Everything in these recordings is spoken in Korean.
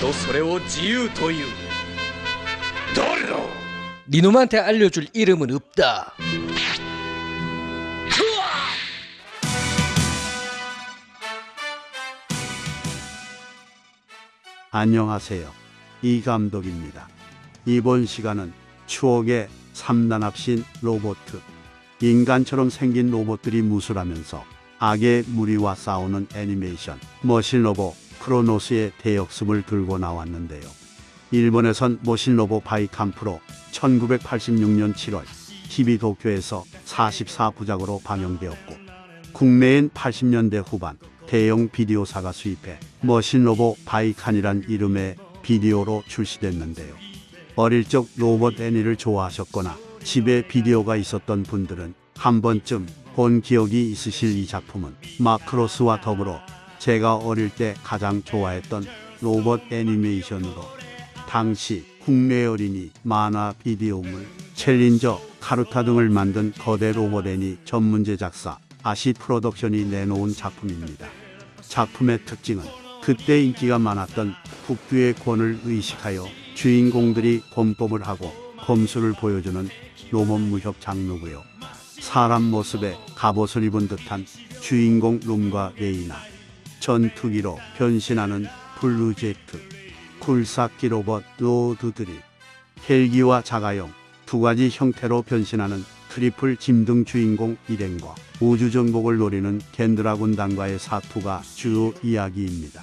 とそれを自由という誰だ 니놈한테 알려줄 이름은 없다. 안녕하세요. 이 감독입니다. 이번 시간은 추억의 3단 합신 로봇 인간처럼 생긴 로봇들이 무술하면서 악의 무리와 싸우는 애니메이션 머신 로봇 크로노스의 대역습을 들고 나왔는데요. 일본에선 머신 로봇 바이캄프로 1986년 7월 TV 도쿄에서 44부작으로 방영되었고 국내엔 80년대 후반 대형 비디오사가 수입해 머신 로봇 바이칸이란 이름의 비디오로 출시됐는데요. 어릴 적 로봇 애니를 좋아하셨거나 집에 비디오가 있었던 분들은 한 번쯤 본 기억이 있으실 이 작품은 마크로스와 더불어 제가 어릴 때 가장 좋아했던 로봇 애니메이션으로 당시 국내 어린이 만화 비디오물 챌린저 카루타 등을 만든 거대 로봇 애니 전문 제작사 아시 프로덕션이 내놓은 작품입니다. 작품의 특징은 그때 인기가 많았던 북두의 권을 의식하여 주인공들이 권법을 하고 검술을 보여주는 로봇 무협 장르고요. 사람 모습에 갑옷을 입은 듯한 주인공 롬과 레이나, 전투기로 변신하는 블루제트, 굴삭기 로봇 로드드릴 헬기와 자가용 두 가지 형태로 변신하는 트리플 짐 등 주인공 일행과 우주 정복을 노리는 겐드라 군단과의 사투가 주요 이야기입니다.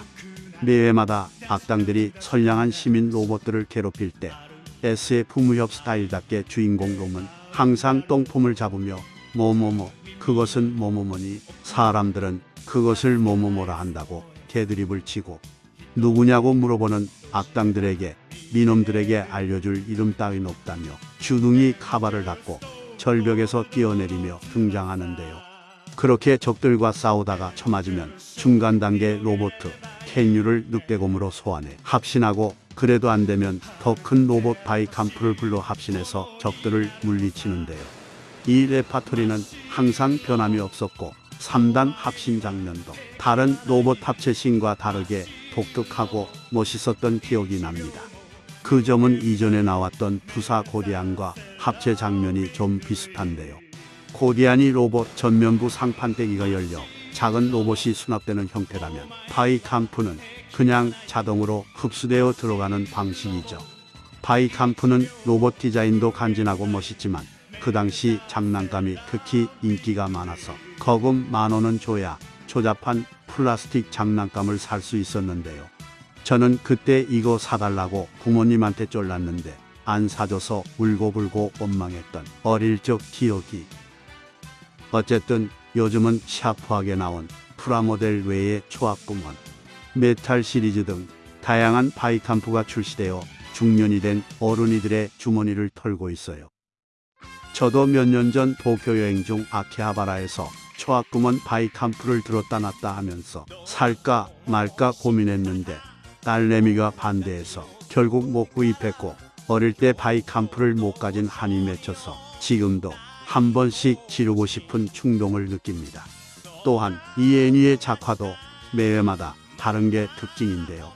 매회마다 악당들이 선량한 시민 로봇들을 괴롭힐 때 SF 무협 스타일답게 주인공 롬은 항상 똥폼을 잡으며 뭐뭐뭐 그것은 뭐뭐뭐니 사람들은 그것을 뭐뭐뭐라 한다고 개드립을 치고 누구냐고 물어보는 악당들에게 미놈들에게 알려줄 이름 따윈 없다며 주둥이 카바를 닫고 절벽에서 뛰어내리며 등장하는데요. 그렇게 적들과 싸우다가 처맞으면 중간 단계 로보트 캔유를 늑대곰으로 소환해 합신하고 그래도 안 되면 더 큰 로봇 바이캄프를 불러 합신해서 적들을 물리치는데요. 이 레파토리는 항상 변함이 없었고 3단 합신 장면도 다른 로봇 합체 씬과 다르게 독특하고 멋있었던 기억이 납니다. 그 점은 이전에 나왔던 부사 고디안과 합체 장면이 좀 비슷한데요. 고디안이 로봇 전면부 상판대기가 열려 작은 로봇이 수납되는 형태라면 바이캄프는 그냥 자동으로 흡수되어 들어가는 방식이죠. 바이캄프는 로봇 디자인도 간지나고 멋있지만 그 당시 장난감이 특히 인기가 많아서 거금 만 원은 줘야 조잡한 플라스틱 장난감을 살 수 있었는데요. 저는 그때 이거 사달라고 부모님한테 쫄랐는데 안 사줘서 울고불고 원망했던 어릴 적 기억이. 어쨌든 요즘은 샤프하게 나온 프라모델 외에 초합금혼, 메탈 시리즈 등 다양한 바이캄프가 출시되어 중년이 된 어른이들의 주머니를 털고 있어요. 저도 몇 년 전 도쿄 여행 중 아키하바라에서 초합금혼 바이캄프를 들었다 놨다 하면서 살까 말까 고민했는데 딸내미가 반대해서 결국 못 구입했고 어릴 때 바이캄프를 못 가진 한이 맺혀서 지금도 한 번씩 지르고 싶은 충동을 느낍니다. 또한 이 애니의 작화도 매회마다 다른 게 특징인데요.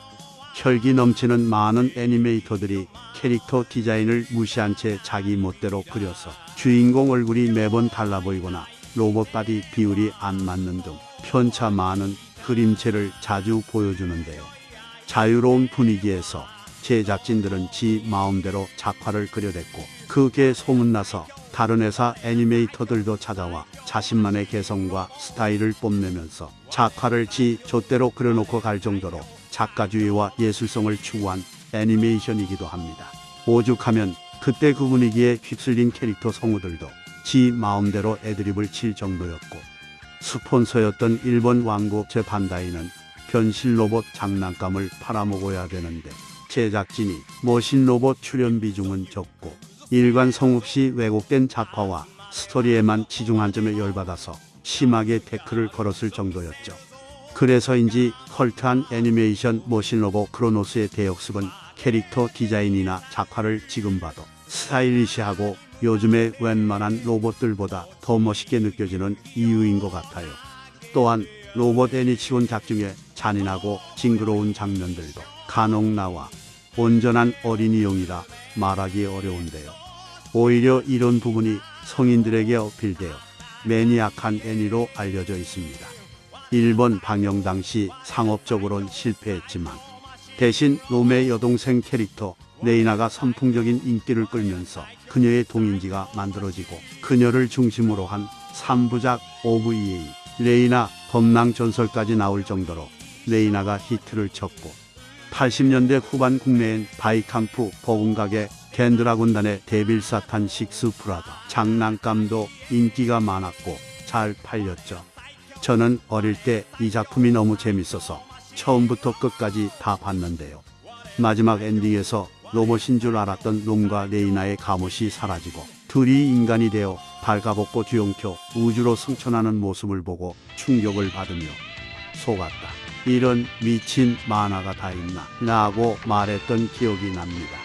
혈기 넘치는 많은 애니메이터들이 캐릭터 디자인을 무시한 채 자기 멋대로 그려서 주인공 얼굴이 매번 달라 보이거나 로봇 바디 비율이 안 맞는 등 편차 많은 그림체를 자주 보여주는데요. 자유로운 분위기에서 제작진들은 지 마음대로 작화를 그려댔고 그게 소문나서 다른 회사 애니메이터들도 찾아와 자신만의 개성과 스타일을 뽐내면서 작화를 지 좆대로 그려놓고 갈 정도로 작가주의와 예술성을 추구한 애니메이션이기도 합니다. 오죽하면 그때 그 분위기에 휩쓸린 캐릭터 성우들도 지 마음대로 애드립을 칠 정도였고 스폰서였던 일본 왕국제 반다이는 변신 로봇 장난감을 팔아먹어야 되는데 제작진이 머신 로봇 출연 비중은 적고 일관 성 없이 왜곡된 작화와 스토리에만 치중한 점에 열받아서 심하게 태클을 걸었을 정도였죠. 그래서인지 컬트한 애니메이션 머신 로봇 크로노스의 대역습은 캐릭터 디자인이나 작화를 지금 봐도 스타일리시하고 요즘의 웬만한 로봇들보다 더 멋있게 느껴지는 이유인 것 같아요. 또한 로봇 애니치곤작 중에 잔인하고 징그러운 장면들도 간혹 나와 온전한 어린이용이라 말하기 어려운데요. 오히려 이런 부분이 성인들에게 어필되어 매니악한 애니로 알려져 있습니다. 일본 방영 당시 상업적으론 실패했지만 대신 롬의 여동생 캐릭터 레이나가 선풍적인 인기를 끌면서 그녀의 동인지가 만들어지고 그녀를 중심으로 한 3부작 OVA 레이나 검랑 전설까지 나올 정도로 레이나가 히트를 쳤고 80년대 후반 국내엔 바이캄프 버금가게 겐드라 군단의 데빌사탄 식스 프라다 장난감도 인기가 많았고 잘 팔렸죠. 저는 어릴 때 이 작품이 너무 재밌어서 처음부터 끝까지 다 봤는데요. 마지막 엔딩에서 로봇인 줄 알았던 롬과 레이나의 갑옷이 사라지고 둘이 인간이 되어 발가벗고 뒤엉켜 우주로 승천하는 모습을 보고 충격을 받으며 속았다. 이런 미친 만화가 다 있나? 라고 말했던 기억이 납니다.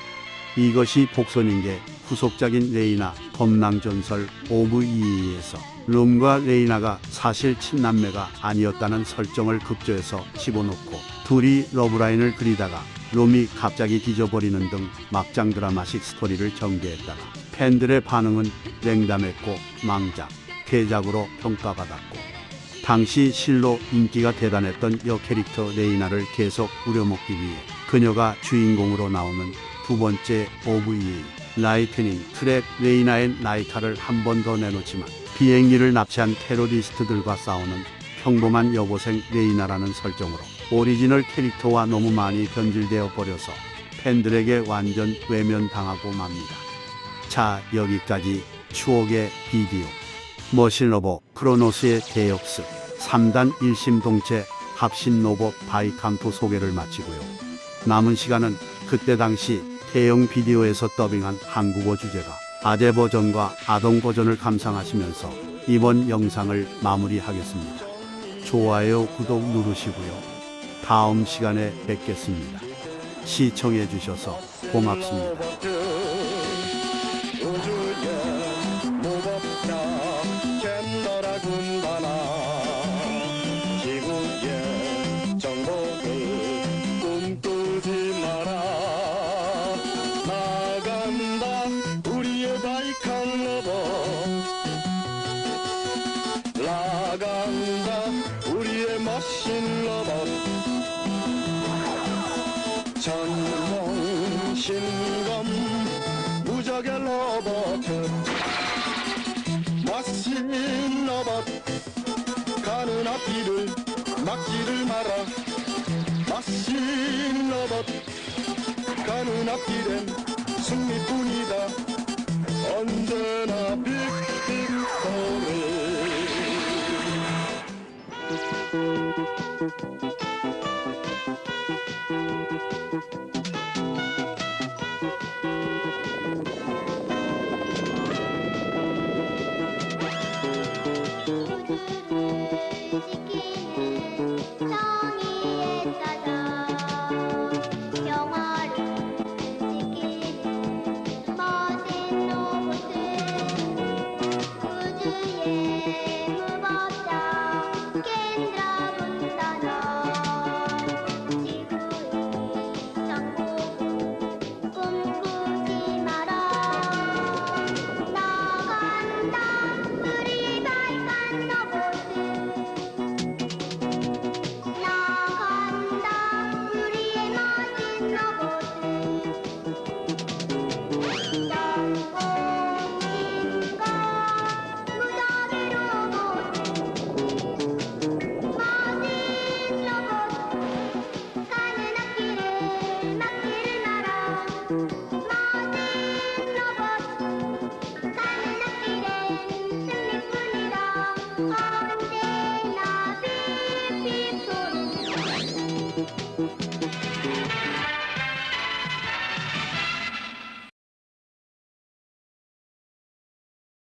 이것이 복선인 게 후속작인 레이나 검랑전설 OVA에서 롬과 레이나가 사실 친남매가 아니었다는 설정을 급조해서 집어넣고 둘이 러브라인을 그리다가 롬이 갑자기 뒤져버리는 등 막장 드라마식 스토리를 전개했다가 팬들의 반응은 냉담했고 망작, 괴작으로 평가받았고 당시 실로 인기가 대단했던 여 캐릭터 레이나를 계속 우려먹기 위해 그녀가 주인공으로 나오는 두 번째 OVA Lightning Trap 레이나 앤 라이카를 한 번 더 내놓지만 비행기를 납치한 테러리스트들과 싸우는 평범한 여고생 레이나라는 설정으로 오리지널 캐릭터와 너무 많이 변질되어 버려서 팬들에게 완전 외면당하고 맙니다. 자 여기까지 추억의 비디오 머신로보 크로노스의 대역습 3단 일심동체 합신 로봇 바이캄프 소개를 마치고요. 남은 시간은 그때 당시 대형 비디오에서 더빙한 한국어 주제가 아재 버전과 아동 버전을 감상하시면서 이번 영상을 마무리하겠습니다. 좋아요, 구독 누르시고요. 다음 시간에 뵙겠습니다. 시청해 주셔서 고맙습니다. 무적의 로봇 머신 로봇 가는 앞길을 막지를 마라 머신 로봇 가는 앞길엔 승리뿐이다. 언제나 빅 そう見えた